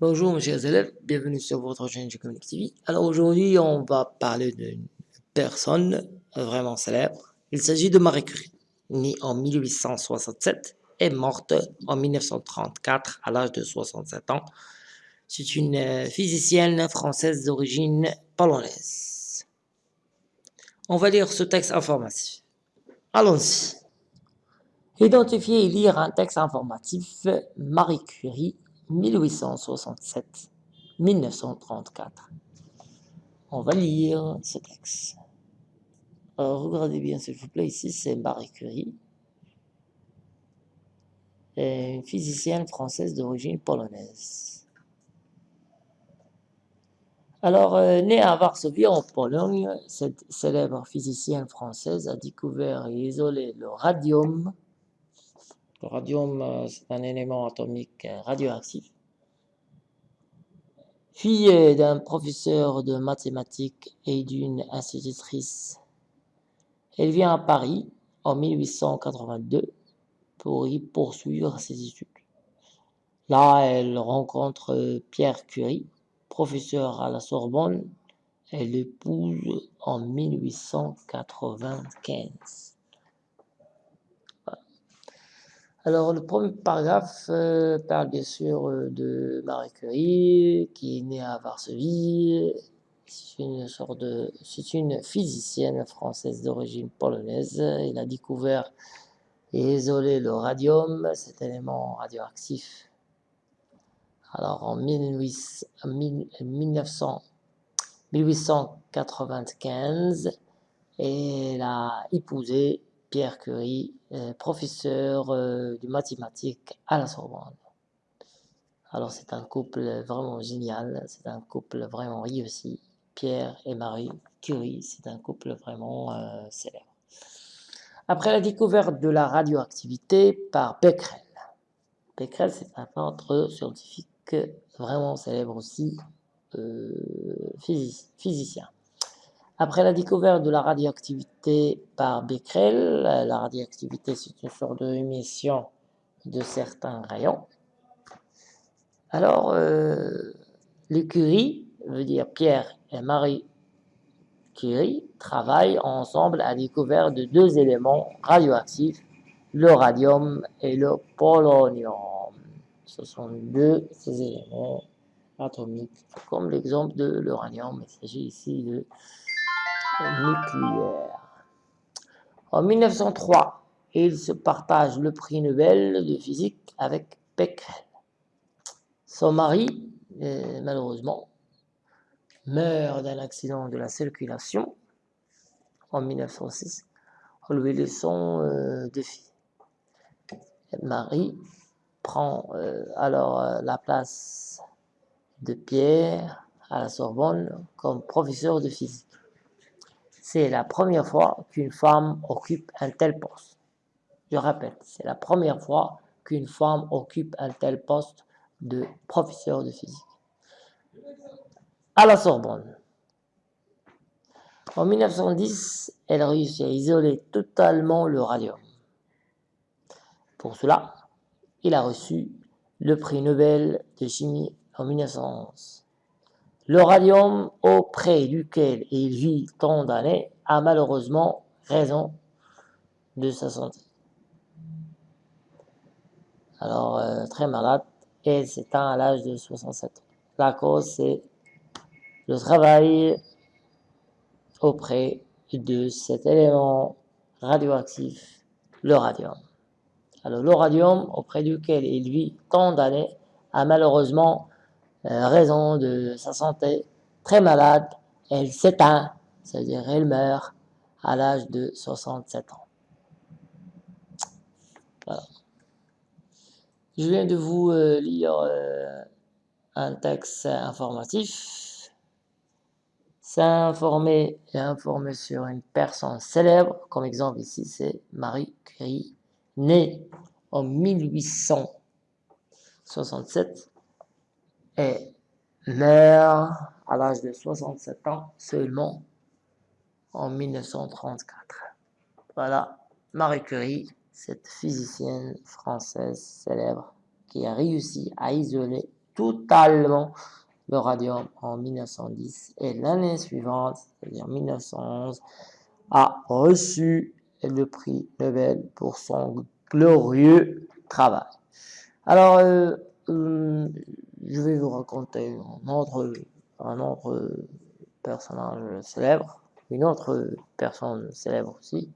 Bonjour mes chers élèves, bienvenue sur votre chaîne Geocommunic TV. Alors aujourd'hui on va parler d'une personne vraiment célèbre. Il s'agit de Marie Curie, née en 1867 et morte en 1934 à l'âge de 67 ans. C'est une euh, physicienne française d'origine polonaise. On va lire ce texte informatif. Allons-y. Identifier et lire un texte informatif Marie Curie 1867-1934. On va lire ce texte. Alors, regardez bien s'il vous plaît, ici c'est Marie Curie, une physicienne française d'origine polonaise. Alors, euh, née à Varsovie en Pologne, cette célèbre physicienne française a découvert et isolé le radium le radium, euh, c'est un élément atomique euh, radioactif. Fille d'un professeur de mathématiques et d'une institutrice, elle vient à Paris en 1882 pour y poursuivre ses études. Là, elle rencontre Pierre Curie, professeur à la Sorbonne. Elle l'épouse en 1895. Alors, le premier paragraphe euh, parle bien sûr euh, de Marie Curie, qui est née à Varsovie. C'est une sorte de, c'est une physicienne française d'origine polonaise. Elle a découvert et isolé le radium, cet élément radioactif. Alors, en 1895, elle a épousé Pierre Curie, euh, professeur euh, de mathématiques à la Sorbonne. Alors c'est un couple vraiment génial, c'est un couple vraiment réussi. Pierre et Marie Curie, c'est un couple vraiment euh, célèbre. Après la découverte de la radioactivité par Becquerel. Becquerel, c'est un peintre scientifique vraiment célèbre aussi, physicien. Après la découverte de la radioactivité par Becquerel, la radioactivité c'est une sorte d'émission de certains rayons. Alors, euh, Curie, veut dire Pierre et Marie Curie, travaillent ensemble à la découverte de deux éléments radioactifs, le radium et le polonium. Ce sont deux éléments atomiques, comme l'exemple de l'uranium. Il s'agit ici de En 1903, il se partage le prix Nobel de physique avec Becquerel. Son mari, euh, malheureusement, meurt d'un accident de la circulation en 1906 en lui laissant euh, deux filles. Marie prend euh, alors la place de Pierre à la Sorbonne comme professeur de physique. C'est la première fois qu'une femme occupe un tel poste. Je répète, c'est la première fois qu'une femme occupe un tel poste de professeur de physique. À la Sorbonne. En 1910, elle réussit à isoler totalement le radium. Pour cela, il a reçu le prix Nobel de chimie en 1911. Le radium auprès duquel il vit tant d'années a malheureusement raison de sa santé. Alors, euh, très malade, et s'éteint à l'âge de 67 ans. La cause, c'est le travail auprès de cet élément radioactif, le radium. Alors, le radium auprès duquel il vit tant d'années a malheureusement euh, raison de sa santé, très malade, elle s'éteint, c'est-à-dire elle meurt à l'âge de 67 ans. Je viens de vous euh, lire euh, un texte informatif. S'informer et informer sur une personne célèbre, comme exemple ici, c'est Marie Curie, née en 1867 et meurt à l'âge de 67 ans seulement en 1934. Voilà, Marie Curie, cette physicienne française célèbre qui a réussi à isoler totalement le radium en 1910 et l'année suivante, c'est-à-dire 1911, a reçu le prix Nobel pour son glorieux travail. Alors, euh, euh, je vais vous raconter un autre, personnage célèbre, une autre personne célèbre aussi.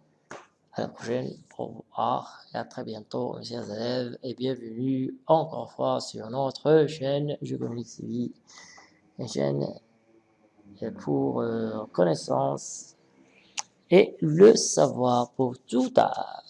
À la prochaine, au revoir et à très bientôt, mes chers élèves, et bienvenue encore une fois sur notre chaîne Je communique TV, une chaîne pour euh, connaissance et le savoir pour tout âge.